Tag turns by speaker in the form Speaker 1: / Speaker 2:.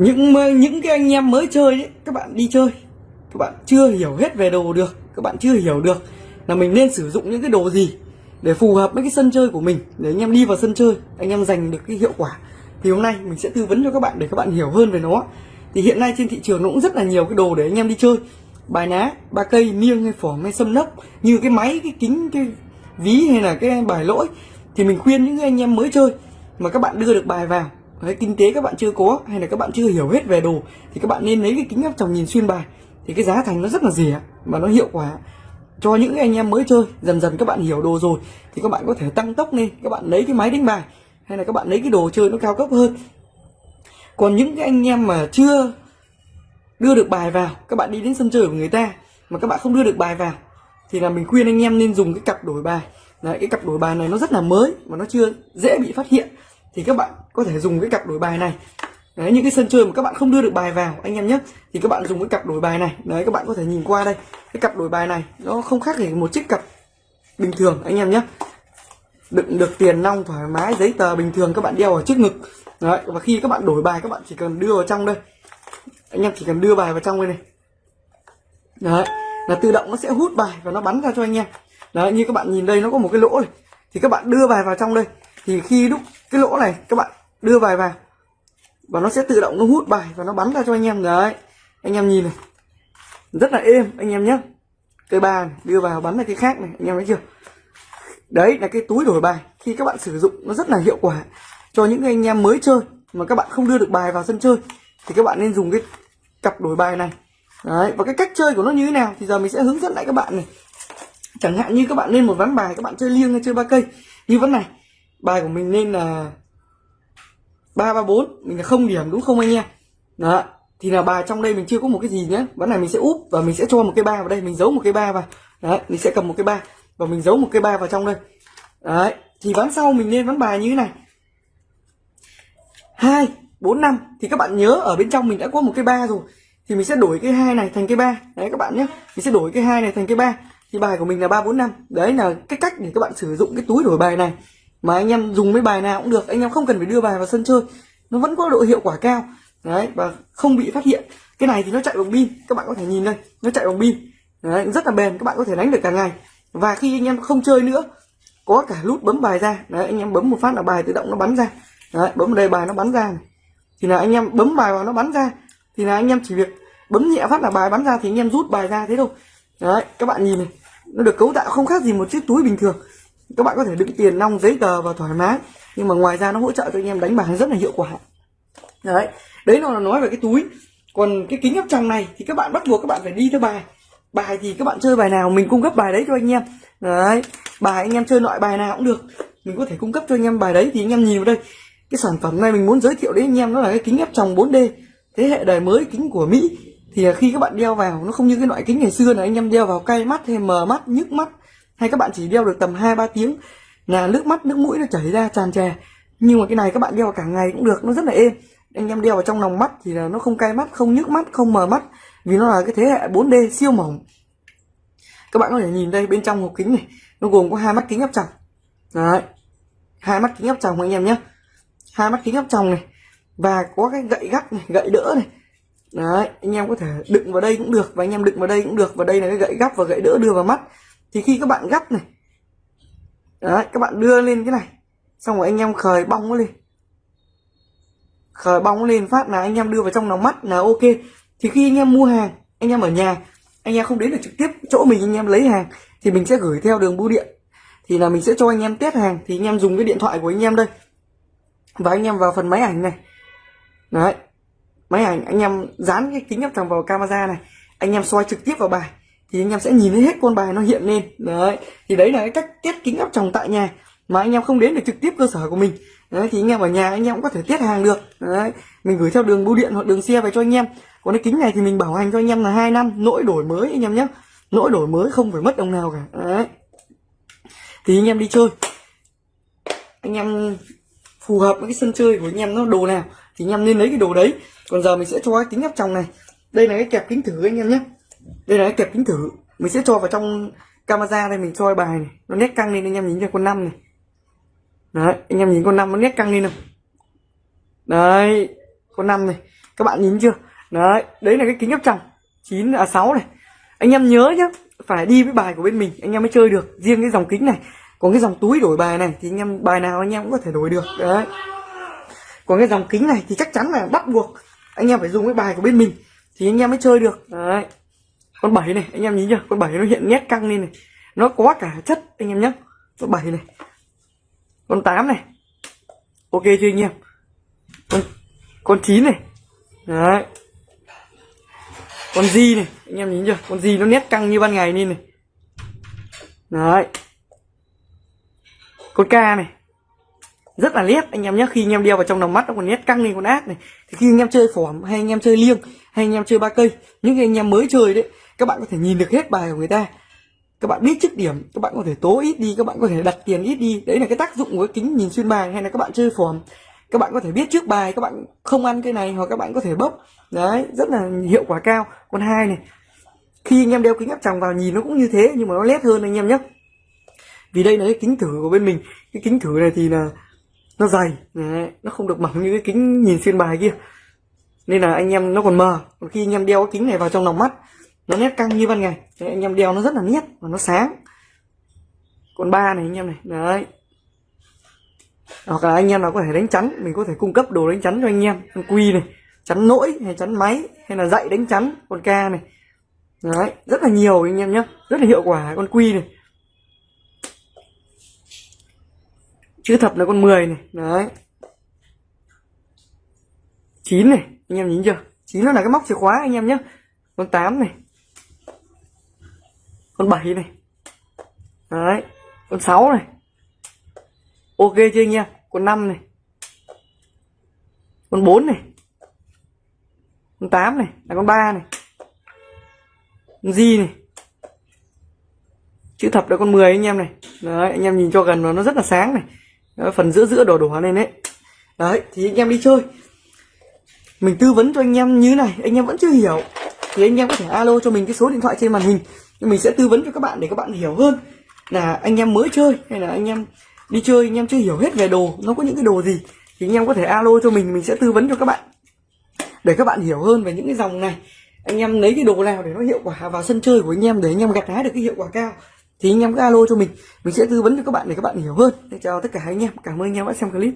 Speaker 1: những những cái anh em mới chơi ấy, các bạn đi chơi. Các bạn chưa hiểu hết về đồ được các bạn chưa hiểu được là mình nên sử dụng những cái đồ gì để phù hợp với cái sân chơi của mình. Để anh em đi vào sân chơi anh em giành được cái hiệu quả. Thì hôm nay mình sẽ tư vấn cho các bạn để các bạn hiểu hơn về nó. Thì hiện nay trên thị trường nó cũng rất là nhiều cái đồ để anh em đi chơi. Bài ná ba cây miêng hay phỏng hay sâm lốc như cái máy cái kính cái ví hay là cái bài lỗi. Thì mình khuyên những anh em mới chơi mà các bạn đưa được bài vào Đấy, kinh tế các bạn chưa có hay là các bạn chưa hiểu hết về đồ thì các bạn nên lấy cái kính áp tròng nhìn xuyên bài. Thì cái giá thành nó rất là rẻ mà nó hiệu quả. Cho những anh em mới chơi dần dần các bạn hiểu đồ rồi thì các bạn có thể tăng tốc lên các bạn lấy cái máy đánh bài hay là các bạn lấy cái đồ chơi nó cao cấp hơn. Còn những cái anh em mà chưa đưa được bài vào các bạn đi đến sân chơi của người ta mà các bạn không đưa được bài vào thì là mình khuyên anh em nên dùng cái cặp đổi bài. Đấy, cái cặp đổi bài này nó rất là mới và nó chưa dễ bị phát hiện thì các bạn có thể dùng cái cặp đổi bài này. Đấy, những cái sân chơi mà các bạn không đưa được bài vào, anh em nhé, thì các bạn dùng cái cặp đổi bài này. Đấy, các bạn có thể nhìn qua đây, cái cặp đổi bài này nó không khác gì một chiếc cặp bình thường, anh em nhé. Đựng được tiền, nong, thoải mái, giấy tờ bình thường, các bạn đeo ở trước ngực. Đấy, và khi các bạn đổi bài, các bạn chỉ cần đưa vào trong đây. Anh em chỉ cần đưa bài vào trong đây này. Đấy, là tự động nó sẽ hút bài và nó bắn ra cho anh em. Đấy, như các bạn nhìn đây, nó có một cái lỗ này. Thì các bạn đưa bài vào trong đây. Thì khi lúc cái lỗ này các bạn đưa bài vào. Và nó sẽ tự động nó hút bài và nó bắn ra cho anh em. Đấy anh em nhìn này. Rất là êm anh em nhé. Cây ba này, đưa vào bắn ra cái khác này anh em thấy chưa? Đấy là cái túi đổi bài. Khi các bạn sử dụng nó rất là hiệu quả cho những anh em mới chơi mà các bạn không đưa được bài vào sân chơi thì các bạn nên dùng cái cặp đổi bài này. Đấy và cái cách chơi của nó như thế nào thì giờ mình sẽ hướng dẫn lại các bạn này. Chẳng hạn như các bạn lên một ván bài các bạn chơi liêng hay chơi ba cây. Như ván này bài của mình nên là ba ba, bốn. Mình là không điểm đúng không anh em? Đó. Thì là bài trong đây mình chưa có một cái gì nhé ván này mình sẽ úp và mình sẽ cho một cái ba vào đây. Mình giấu một cái ba vào. Đấy, mình sẽ cầm một cái ba và mình giấu một cái ba vào trong đây. Đấy. Thì ván sau mình nên ván bài như thế này. Hai, bốn, năm. Thì các bạn nhớ ở bên trong mình đã có một cái ba rồi. Thì mình sẽ đổi cái hai này thành cái ba. Đấy, các bạn nhé mình sẽ đổi cái hai này thành cái ba. Thì bài của mình là ba, bốn, năm. Đấy là cái cách để các bạn sử dụng cái túi đổi bài này mà anh em dùng mấy bài nào cũng được anh em không cần phải đưa bài vào sân chơi. Nó vẫn có độ hiệu quả cao. Đấy và không bị phát hiện. Cái này thì nó chạy bằng pin các bạn có thể nhìn đây nó chạy bằng pin. Đấy, rất là bền các bạn có thể đánh được cả ngày. Và khi anh em không chơi nữa có cả nút bấm bài ra. Đấy anh em bấm một phát là bài tự động nó bắn ra. Đấy bấm vào đây bài nó bắn ra này. thì là anh em bấm bài vào nó bắn ra. Thì là anh em chỉ việc bấm nhẹ phát là bài bắn ra thì anh em rút bài ra thế thôi. Đấy các bạn nhìn này nó được cấu tạo không khác gì một chiếc túi bình thường các bạn có thể đựng tiền nong giấy tờ và thoải mái. Nhưng mà ngoài ra nó hỗ trợ cho anh em đánh bài rất là hiệu quả. Đấy đấy là nói về cái túi. Còn cái kính áp tròng này thì các bạn bắt buộc các bạn phải đi theo bài. Bài thì các bạn chơi bài nào, mình cung cấp bài đấy cho anh em. Đấy, bài anh em chơi loại bài nào cũng được. Mình có thể cung cấp cho anh em bài đấy thì anh em nhìn vào đây. Cái sản phẩm này mình muốn giới thiệu đến anh em đó là cái kính áp tròng 4D thế hệ đời mới kính của Mỹ. Thì khi các bạn đeo vào, nó không như cái loại kính ngày xưa là anh em đeo vào cay mắt hay mờ mắt, nhức mắt hay các bạn chỉ đeo được tầm 2 3 tiếng là nước mắt, nước mũi nó chảy ra, tràn trề. Nhưng mà cái này các bạn đeo cả ngày cũng được, nó rất là êm. Anh em đeo vào trong lòng mắt thì là nó không cay mắt, không nhức mắt, không mờ mắt, vì nó là cái thế hệ 4D siêu mỏng. Các bạn có thể nhìn đây, bên trong hộp kính này, nó gồm có hai mắt kính áp tròng. Đấy, hai mắt kính áp tròng anh em nhé. Hai mắt kính áp tròng này, và có cái gậy gắt này, gậy đỡ này. Đấy, anh em có thể đựng vào đây cũng được, và anh em đựng vào đây cũng được, và đây là cái gậy gắp và gậy đỡ đưa vào mắt thì khi các bạn gắp này đấy các bạn đưa lên cái này xong rồi anh em khởi bong nó lên khởi bong nó lên phát là anh em đưa vào trong nó mắt là ok thì khi anh em mua hàng anh em ở nhà anh em không đến được trực tiếp chỗ mình anh em lấy hàng thì mình sẽ gửi theo đường bưu điện thì là mình sẽ cho anh em test hàng thì anh em dùng cái điện thoại của anh em đây và anh em vào phần máy ảnh này đấy máy ảnh anh em dán cái kính áp tròng vào camera này anh em soi trực tiếp vào bài thì anh em sẽ nhìn thấy hết con bài nó hiện lên đấy thì đấy là cái cách tiết kính áp tròng tại nhà mà anh em không đến được trực tiếp cơ sở của mình đấy thì anh em ở nhà anh em cũng có thể tiết hàng được đấy mình gửi theo đường bưu điện hoặc đường xe về cho anh em còn cái kính này thì mình bảo hành cho anh em là hai năm nỗi đổi mới anh em nhé nỗi đổi mới không phải mất đồng nào cả đấy thì anh em đi chơi anh em phù hợp với cái sân chơi của anh em nó đồ nào thì anh em nên lấy cái đồ đấy còn giờ mình sẽ cho cái kính áp tròng này đây là cái kẹp kính thử anh em nhé đây là cái kẹp kính thử. Mình sẽ cho vào trong camera đây, mình soi bài này. Nó nét căng lên, anh em nhìn cho con năm này. Đấy, anh em nhìn con năm nó nét căng lên không đấy, con năm này. Các bạn nhìn chưa? Đấy đấy là cái kính áp tròng chín à sáu này. Anh em nhớ nhá, phải đi với bài của bên mình, anh em mới chơi được. Riêng cái dòng kính này, còn cái dòng túi đổi bài này thì anh em, bài nào anh em cũng có thể đổi được. Đấy. Còn cái dòng kính này thì chắc chắn là bắt buộc anh em phải dùng cái bài của bên mình thì anh em mới chơi được. Đấy con bảy này, anh em nhìn chưa? Con bảy nó hiện nét căng lên này. Nó có cả chất, anh em nhé con bảy này. Con tám này. Ok chưa anh em? Con con chín này. Đấy. Con di này, anh em nhìn chưa? Con di nó nét căng như ban ngày lên này. Đấy. Con ca này. Rất là nét, anh em nhé khi anh em đeo vào trong lòng mắt nó còn nét căng lên con ác này. Thì khi anh em chơi phỏm hay anh em chơi liêng, hay anh em chơi ba cây, những cái anh em mới chơi đấy các bạn có thể nhìn được hết bài của người ta. Các bạn biết chức điểm các bạn có thể tố ít đi các bạn có thể đặt tiền ít đi. Đấy là cái tác dụng của cái kính nhìn xuyên bài hay là các bạn chơi phỏm các bạn có thể biết trước bài các bạn không ăn cái này hoặc các bạn có thể bốc. Đấy rất là hiệu quả cao. Con hai này khi anh em đeo kính áp tròng vào nhìn nó cũng như thế nhưng mà nó lét hơn anh em nhé. Vì đây là cái kính thử của bên mình. Cái kính thử này thì là nó dày. Đấy, nó không được mỏng như cái kính nhìn xuyên bài kia. Nên là anh em nó còn mờ. Còn khi anh em đeo cái kính này vào trong lòng mắt nó nét căng như ban ngày. Đấy, anh em đeo nó rất là nét và nó sáng. Còn ba này anh em này đấy. Hoặc là anh em nào có thể đánh chắn mình có thể cung cấp đồ đánh chắn cho anh em. Con quy này chắn nỗi hay chắn máy hay là dạy đánh chắn con ca này. Đấy rất là nhiều anh em nhé rất là hiệu quả con quy này. Chữ thập là con 10 này đấy. Chín này anh em nhìn chưa? Chín nó là cái móc chìa khóa anh em nhé con 8 này con 7 này. Đấy con 6 này. Ok chưa anh em? Con 5 này. Con 4 này. Con 8 này. Là con 3 này. Con gì này. Chữ thập là con 10 anh em này. Đấy anh em nhìn cho gần nó nó rất là sáng này. Đấy, phần giữa giữa đỏ đỏ này đấy. Đấy thì anh em đi chơi. Mình tư vấn cho anh em như này anh em vẫn chưa hiểu. Thì anh em có thể alo cho mình cái số điện thoại trên màn hình mình sẽ tư vấn cho các bạn để các bạn hiểu hơn là anh em mới chơi hay là anh em đi chơi, anh em chưa hiểu hết về đồ, nó có những cái đồ gì thì anh em có thể alo cho mình mình sẽ tư vấn cho các bạn. Để các bạn hiểu hơn về những cái dòng này, anh em lấy cái đồ nào để nó hiệu quả vào sân chơi của anh em, để anh em gặt hái được cái hiệu quả cao thì anh em cứ alo cho mình mình sẽ tư vấn cho các bạn để các bạn hiểu hơn. Để chào tất cả anh em, cảm ơn anh em đã xem clip.